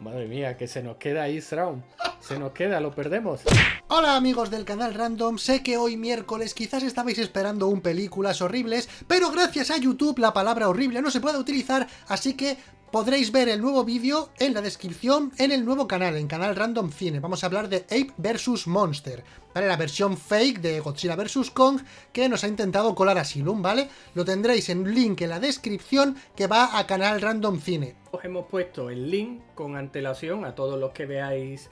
Madre mía, que se nos queda ahí Sraun. Se nos queda, lo perdemos. Hola amigos del canal Random, sé que hoy miércoles quizás estabais esperando un películas horribles, pero gracias a YouTube la palabra horrible no se puede utilizar, así que podréis ver el nuevo vídeo en la descripción en el nuevo canal, en Canal Random Cine. Vamos a hablar de Ape vs Monster, ¿vale? La versión fake de Godzilla vs Kong que nos ha intentado colar Asylum, ¿vale? Lo tendréis en un link en la descripción que va a Canal Random Cine. Os hemos puesto el link con antelación a todos los que veáis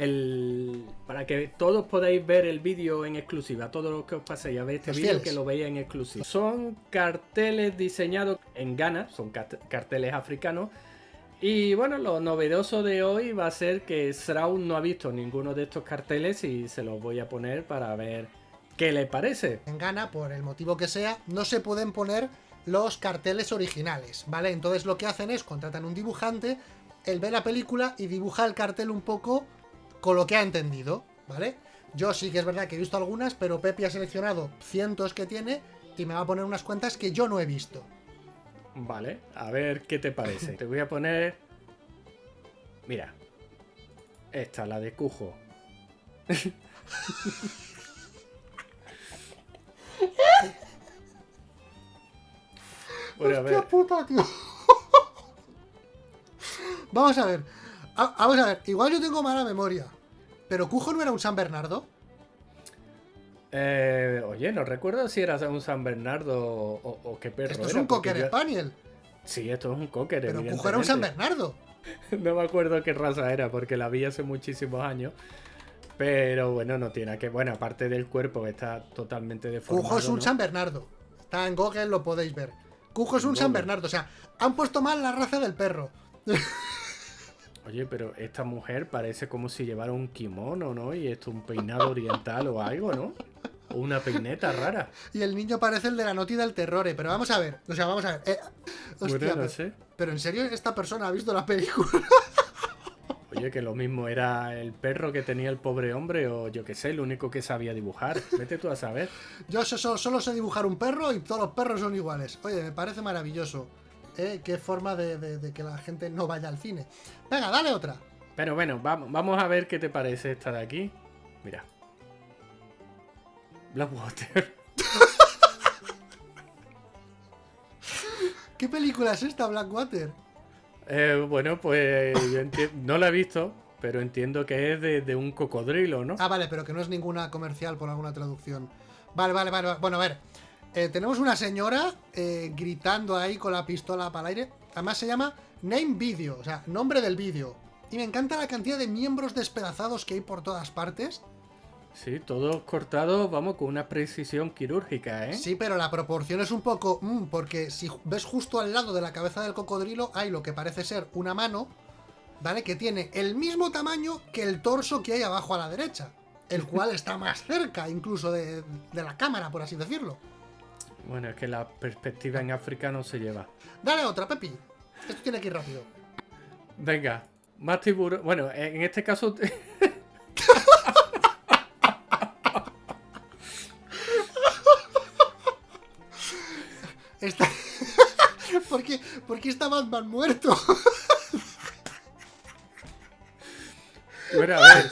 el, para que todos podáis ver el vídeo en exclusiva, todos los que os paséis a ver este vídeo que lo veáis en exclusiva. Son carteles diseñados en Ghana, son carteles africanos. Y bueno, lo novedoso de hoy va a ser que Sraun no ha visto ninguno de estos carteles y se los voy a poner para ver qué le parece. En Ghana, por el motivo que sea, no se pueden poner los carteles originales, ¿vale? Entonces lo que hacen es contratan un dibujante, él ve la película y dibuja el cartel un poco con lo que ha entendido, ¿vale? Yo sí que es verdad que he visto algunas, pero Pepe ha seleccionado cientos que tiene y me va a poner unas cuentas que yo no he visto. Vale, a ver qué te parece. te voy a poner... Mira. Esta, la de Cujo. Hostia puta, tío. Vamos a ver. Vamos a ver. Igual yo tengo mala memoria. ¿Pero Cujo no era un San Bernardo? Eh, oye, no recuerdo si era un San Bernardo o, qué perro Esto es un Cocker Spaniel. Sí, esto es un Cocker, Pero Cujo era un San Bernardo. no me acuerdo qué raza era, porque la vi hace muchísimos años. Pero bueno, no tiene que... Bueno, aparte del cuerpo, está totalmente deformado. Cujo es un San Bernardo. Está en Google, lo podéis ver. Cujo es un San Bernardo. O sea, han puesto mal la raza del perro. Oye, pero esta mujer parece como si llevara un kimono, ¿no? Y esto un peinado oriental o algo, ¿no? O una peineta rara. Y el niño parece el de la noti del terror, pero vamos a ver. O sea, vamos a ver. Eh, hostia, no sé. pero en serio esta persona ha visto la película. Oye, que lo mismo era el perro que tenía el pobre hombre o yo qué sé, el único que sabía dibujar. Vete tú a saber. Yo solo, sé dibujar un perro y todos los perros son iguales. Oye, me parece maravilloso. ¿Eh? Qué forma de, que la gente no vaya al cine. Venga, dale otra. Pero bueno, vamos, vamos a ver qué te parece esta de aquí. Mira. Blackwater. ¿Qué película es esta, Blackwater? Eh, bueno, pues no la he visto, pero entiendo que es de, un cocodrilo, ¿no? Ah, vale, pero que no es ninguna comercial por alguna traducción. Vale, vale, vale. Bueno, a ver. Eh, tenemos una señora eh, gritando ahí con la pistola para el aire. Además se llama Name Video, o sea, nombre del vídeo. Y me encanta la cantidad de miembros despedazados que hay por todas partes. Sí, todos cortados, vamos, con una precisión quirúrgica, ¿eh? Sí, pero la proporción es un poco... Mm, porque si ves justo al lado de la cabeza del cocodrilo hay lo que parece ser una mano, ¿vale? Que tiene el mismo tamaño que el torso que hay abajo a la derecha. El cual está más cerca incluso de, de la cámara, por así decirlo. Bueno, es que la perspectiva en África no se lleva. Dale otra, Pepi. Esto tiene que ir rápido. Venga, más tiburón. Bueno, en este caso... Está... ¿Por, qué, ¿Por qué está Batman muerto? bueno, a ver.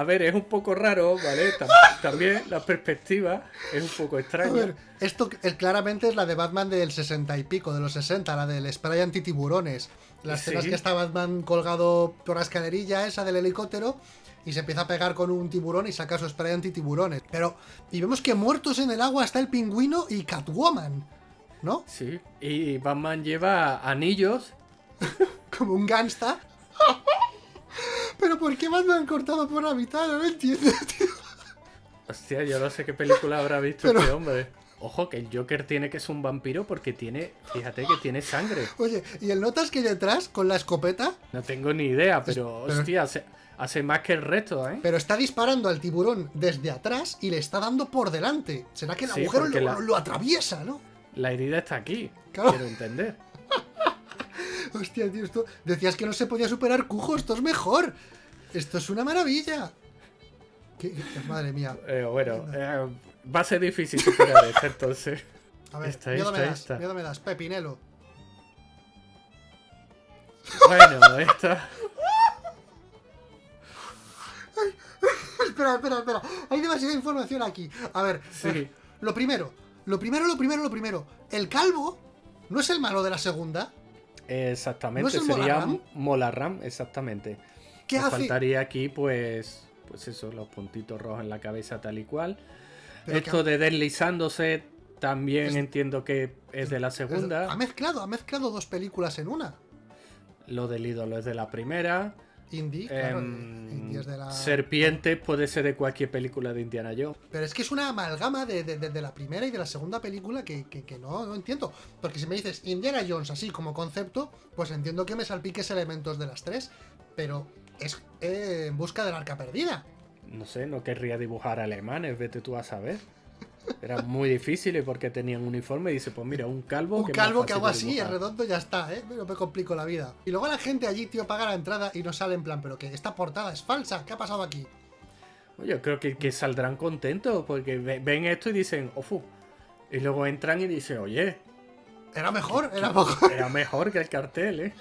A ver, es un poco raro, ¿vale? También la perspectiva es un poco extraña. A ver, esto claramente es la de Batman del 60 y pico, de los 60, la del spray antitiburones. Las escenas que está Batman colgado por la escalerilla esa del helicóptero y se empieza a pegar con un tiburón y saca su spray antitiburones. Pero, y vemos que muertos en el agua está el pingüino y Catwoman, ¿no? Sí, y Batman lleva anillos. Como un gangsta. Pero ¿por qué Batman cortado por la mitad? No lo entiendo, tío. Hostia, yo no sé qué película habrá visto este hombre. Ojo, que el Joker tiene que ser un vampiro porque tiene, fíjate que tiene sangre. Oye, ¿y el notas que hay detrás con la escopeta? No tengo ni idea, pero, hostia, hace, más que el resto, ¿eh? Pero está disparando al tiburón desde atrás y le está dando por delante. ¿Será que el agujero lo, atraviesa, no? La herida está aquí, quiero entender. Hostia, tío, esto... Decías que no se podía superar Cujo, esto es mejor. Esto es una maravilla. Madre mía. Eh, bueno, eh, va a ser difícil superar esto entonces. A ver, esta, miedo, me das, miedo me das, Pepinelo. Bueno, esta... espera, espera, espera. Hay demasiada información aquí. A ver, Sí. eh, lo primero, lo primero, lo primero, lo primero. El calvo no es el malo de la segunda. Exactamente, ¿No sería Molarram? Exactamente. ¿Qué Nos hace? faltaría aquí, pues, pues eso, los puntitos rojos en la cabeza tal y cual. Pero Esto que- de deslizándose también Es- entiendo que es de la Ha segunda. mezclado, ha mezclado dos películas en una. Lo del ídolo es de la primera. Indie, claro, Em, Indie es de la... Serpientes puede ser de cualquier película de Indiana Jones. Pero es que es una amalgama de, de- de- de la primera y de la segunda película que, que- que no, no entiendo. Porque si me dices Indiana Jones así como concepto, pues entiendo que me salpiques elementos de las tres. Pero es eh, en busca del arca perdida. No sé, no querría dibujar alemanes, vete tú a saber. Era muy difícil y porque tenían uniforme y dice, pues mira, un calvo Un que calvo que hago así, es redondo, ya está, ¿eh? No me complico la vida. Y luego la gente allí, tío, paga la entrada y no sale en plan, pero que esta portada es falsa, ¿qué ha pasado aquí? Yo creo que, que saldrán contentos porque ve- ven esto y dicen, ofu. Y luego entran y dicen, oye, Era mejor, era mejor. era mejor que el cartel, ¿eh?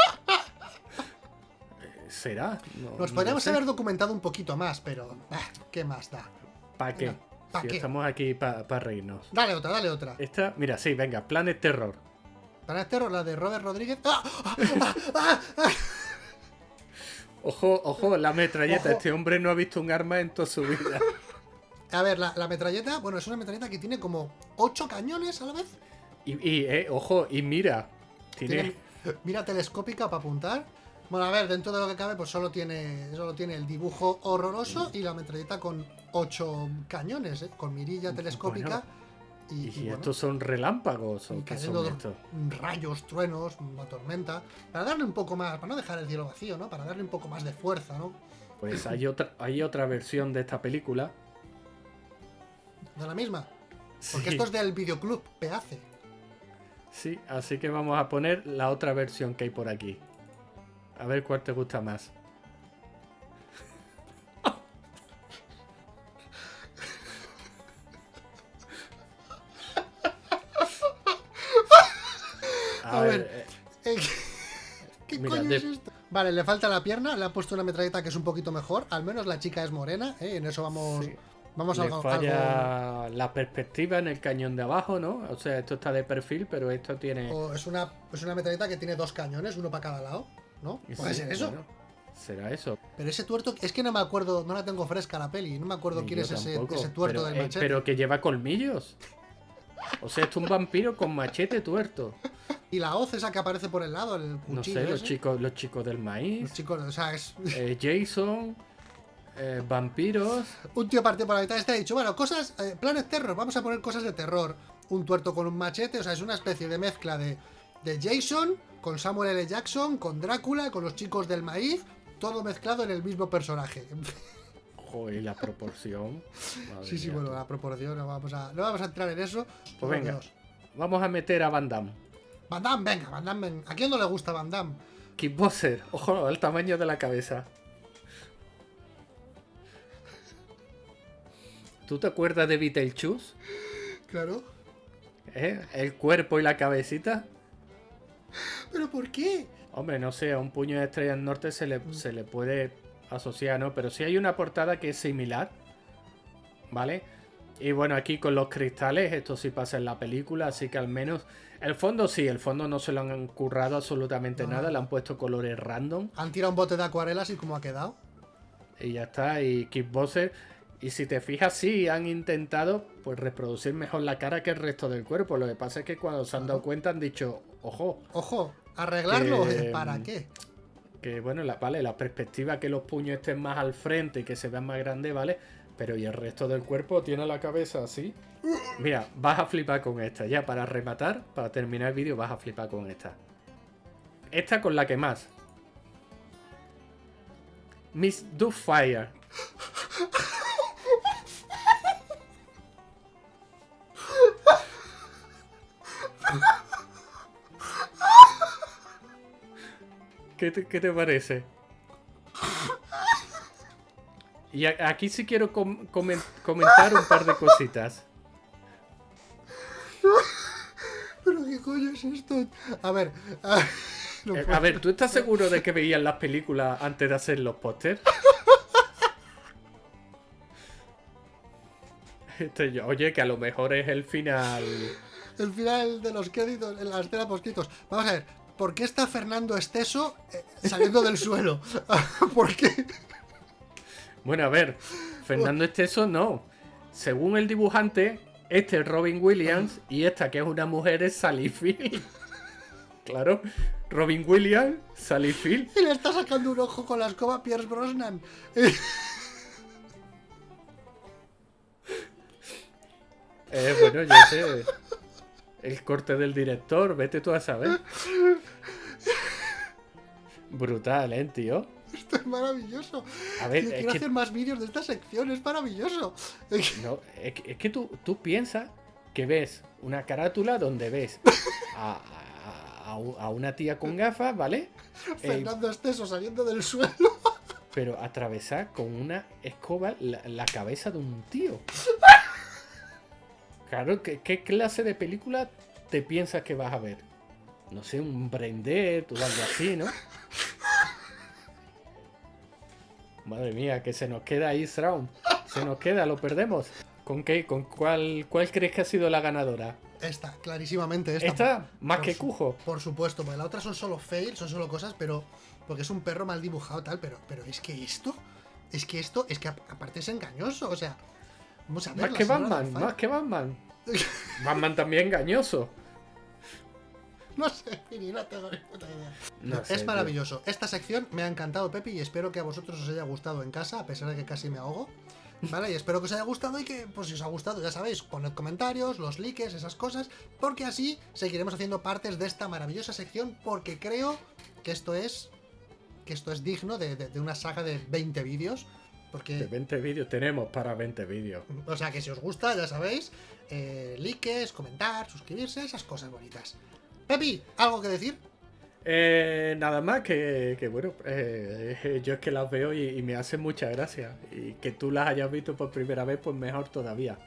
Eh, ¿Será? No- Nos no podríamos sé. haber documentado un poquito más, pero... ah, ¿Qué más da? ¿Para qué? ¿Pa' si qué? estamos aquí para reírnos. Dale otra, dale otra. Esta, mira, sí, venga, Planet Terror. Para este la de Robert Rodríguez... ¡Ah! ¡Ah! ¡Ah! ¡Ah! ¡Ah! Ojo, ojo, la metralleta. Ojo. Este hombre no ha visto un arma en toda su vida. A ver, la, la metralleta, bueno, es una metralleta que tiene como 8 cañones a la vez. Y, y, eh, ojo, y mira, tiene... Tiene mira telescópica para apuntar. Bueno, a ver, dentro de lo que cabe, pues solo tiene, solo tiene el dibujo horroroso y la metralleta con 8 cañones, ¿eh? con mirilla telescópica. y, Y, y bueno, estos son relámpagos, ¿o cayendo son estos? rayos, truenos, una tormenta. Para darle un poco más, para no dejar el cielo vacío, ¿no? Para darle un poco más de fuerza, ¿no? Pues hay otra, hay otra versión de esta película. De la misma. Porque Sí, esto es del videoclub Peace. sí, así que vamos a poner la otra versión que hay por aquí. A ver cuál te gusta más. Eh, Eh, ¿Qué Mira, coño de- es esto? Vale, le falta la pierna, le ha puesto una metralleta que es un poquito mejor. Al menos la chica es morena, ¿eh? En eso vamos, sí. vamos Le algo, algo- falla la perspectiva en el cañón de abajo, ¿no? O sea, esto está de perfil, pero esto tiene. o es una, es una metralleta que tiene dos cañones, uno para cada lado, ¿no? Sí, Puede ser eso. bueno, será eso. Pero ese tuerto, es que no me acuerdo, no la tengo fresca la peli, no me acuerdo Ni quién es ese, tuerto pero, del eh, machete. pero que lleva colmillos. O sea, esto es un vampiro con machete tuerto. Y la hoz esa que aparece por el lado, el cuchillo. No sé, los chicos, los chicos del Los maíz, chicos, o sea, es eh, Jason, eh, vampiros. un tío partido por la mitad. Este ha dicho, bueno, cosas, eh, planes terror, vamos a poner cosas de terror. Un tuerto con un machete, o sea, es una especie de mezcla de, de Jason con Samuel L. Jackson, con Drácula, con los chicos del maíz, todo mezclado en el mismo personaje. Joder, la proporción. Madre sí, sí, mía, bueno, la proporción, no vamos a, no vamos a entrar en eso. Pues venga. Dios. Vamos a meter a Van Damme. Van Damme, venga, Van Damme, venga. ¿A quién no le gusta Van Damme? Kickboxer. Ojo al tamaño de la cabeza. ¿Tú te acuerdas de Beetlejuice? Claro. ¿Eh? El cuerpo y la cabecita. ¿Pero por qué? Hombre, no sé, a un puño de estrella del norte se le, se le puede asociar, ¿no? Pero sí hay una portada que es similar. ¿Vale? Y bueno, aquí con los cristales, esto sí pasa en la película, así que al menos. El fondo sí, el fondo no se lo han currado absolutamente No. nada, le han puesto colores random Han tirado un bote de acuarelas y cómo ha quedado. y ya está. Y Kickboxer. Y si te fijas, sí han intentado pues reproducir mejor la cara que el resto del cuerpo. Lo que pasa es que cuando se han dado cuenta han dicho, ojo, Ojo, arreglarlo, Que-. ¿para qué? que bueno, la, vale, la perspectiva que los puños estén más al frente y que se vean más grandes, ¿vale? Pero y el resto del cuerpo tiene la cabeza así. Mira, vas a flipar con esta. Ya para rematar, para terminar el vídeo, vas a flipar con esta. Esta con la que más. Miss Fire. ¿Qué te, qué te parece? Y aquí sí quiero com- comen- comentar un par de cositas. ¿Pero qué coño es esto? A ver, a- Eh, a ver, ¿tú estás seguro de que veías las películas antes de hacer los pósters? Este, oye, que a lo mejor es el final. El final de los créditos, en la escena post Vamos a ver, ¿por qué está Fernando Esteso eh, saliendo del suelo? ¿Por qué? Bueno, a ver, Fernando Esteso no. Según el dibujante, este es Robin Williams y esta que es una mujer es Sally Field. claro, Robin Williams, Sally Field. Y le está sacando un ojo con la escoba Pierce Brosnan. eh, bueno, yo sé. El corte del director, vete tú a saber. Brutal, ¿eh, tío? Esto es maravilloso. A ver, quiero hacer más vídeos de esta sección, es maravilloso. No, es que, tú, tú piensas que ves una carátula donde ves a, una tía con gafas, ¿vale? Fernando eh, Esteso saliendo del suelo. Pero atravesar con una escoba la, cabeza de un tío. Claro, ¿qué, ¿qué, clase de película te piensas que vas a ver? No sé, un Brendet o algo así, ¿no? Madre mía, que se nos queda ahí Round. Se nos queda, lo perdemos. ¿Con qué? ¿Con cuál, cuál crees que ha sido la ganadora? Esta, clarísimamente esta. ¿Esta? Más que Cujo. Por supuesto, porque la otra son solo fails, son solo cosas, pero. Porque es un perro mal dibujado tal, pero, pero es que esto. Es que esto, es que aparte es engañoso, o sea. Vamos a ver. Más que Batman, más que Batman. Batman también engañoso. No sé, no tengo ni puta idea. es maravilloso. Esta sección me ha encantado, Pepi, y espero que a vosotros os haya gustado en casa, a pesar de que casi me ahogo. ¿Vale? Y espero que os haya gustado y que, pues si os ha gustado, ya sabéis, poned comentarios, los likes, esas cosas, porque así seguiremos haciendo partes de esta maravillosa sección, porque creo que esto es que esto es digno de, una saga de 20 vídeos. Porque... De 20 vídeos tenemos para 20 vídeos. O sea que si os gusta, ya sabéis, eh, likes, comentar, suscribirse, esas cosas bonitas. Pepi, ¿algo que decir? Eh, nada más que, bueno, eh, yo es que las veo y, me hacen mucha gracia. Y que tú las hayas visto por primera vez, pues mejor todavía.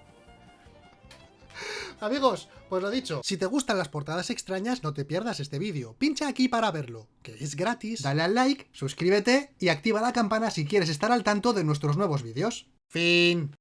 Amigos, pues lo dicho, si te gustan las portadas extrañas, no te pierdas este vídeo. Pincha aquí para verlo, que es gratis, dale al like, suscríbete y activa la campana si quieres estar al tanto de nuestros nuevos vídeos. Fin.